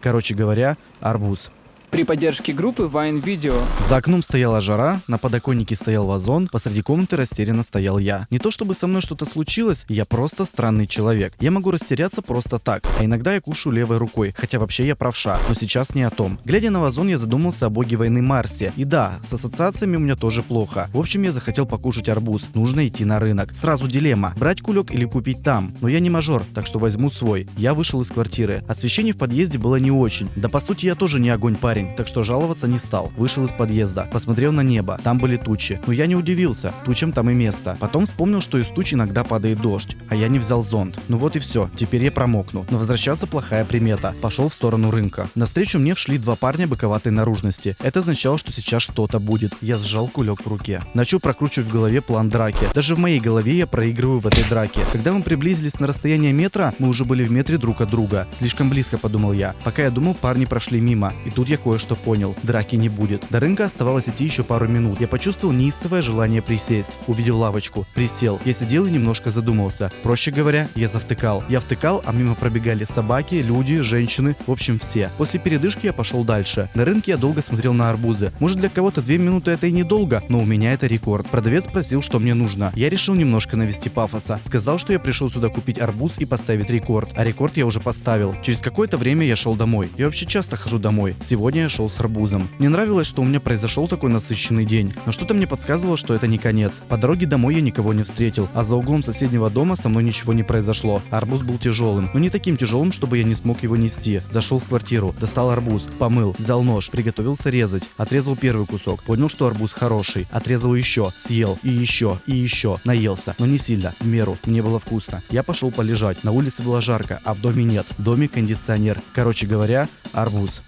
Короче говоря, арбуз. При поддержке группы Wine Video. За окном стояла жара, на подоконнике стоял вазон, посреди комнаты растерянно стоял я. Не то чтобы со мной что-то случилось, я просто странный человек. Я могу растеряться просто так, а иногда я кушаю левой рукой, хотя вообще я правша, но сейчас не о том. Глядя на вазон, я задумался о боге войны Марсе. И да, с ассоциациями у меня тоже плохо. В общем, я захотел покушать арбуз. Нужно идти на рынок. Сразу дилемма, брать кулек или купить там. Но я не мажор, так что возьму свой. Я вышел из квартиры. Освещение в подъезде было не очень. Да по сути я тоже не огонь парень парень, так что жаловаться не стал. Вышел из подъезда, посмотрел на небо, там были тучи. Но я не удивился, тучам там и место. Потом вспомнил, что из туч иногда падает дождь, а я не взял зонт. Ну вот и все, теперь я промокну. Но возвращаться плохая примета. Пошел в сторону рынка. Навстречу мне вшли два парня боковатой наружности. Это означало, что сейчас что-то будет. Я сжал кулек в руке. Начал прокручивать в голове план драки. Даже в моей голове я проигрываю в этой драке. Когда мы приблизились на расстояние метра, мы уже были в метре друг от друга. Слишком близко, подумал я. Пока я думал, парни прошли мимо. И тут я кое-что понял. Драки не будет. До рынка оставалось идти еще пару минут. Я почувствовал неистовое желание присесть. Увидел лавочку. Присел. Я сидел и немножко задумался. Проще говоря, я завтыкал. Я втыкал, а мимо пробегали собаки, люди, женщины, в общем все. После передышки я пошел дальше. На рынке я долго смотрел на арбузы. Может для кого-то две минуты это и недолго, но у меня это рекорд. Продавец спросил, что мне нужно. Я решил немножко навести пафоса. Сказал, что я пришел сюда купить арбуз и поставить рекорд. А рекорд я уже поставил. Через какое-то время я шел домой. Я вообще часто хожу домой. Сегодня я шел с арбузом. Мне нравилось, что у меня произошел такой насыщенный день, но что-то мне подсказывало, что это не конец. По дороге домой я никого не встретил, а за углом соседнего дома со мной ничего не произошло. Арбуз был тяжелым, но не таким тяжелым, чтобы я не смог его нести. Зашел в квартиру, достал арбуз, помыл, взял нож, приготовился резать. Отрезал первый кусок, понял, что арбуз хороший. Отрезал еще, съел, и еще, и еще. Наелся, но не сильно, в меру. Мне было вкусно. Я пошел полежать. На улице было жарко, а в доме нет. В доме кондиционер. Короче говоря, арбуз.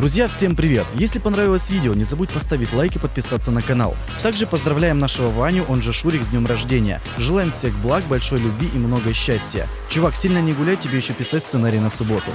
Друзья, всем привет! Если понравилось видео, не забудь поставить лайк и подписаться на канал. Также поздравляем нашего Ваню, он же Шурик, с днем рождения. Желаем всех благ, большой любви и много счастья. Чувак, сильно не гуляй, тебе еще писать сценарий на субботу.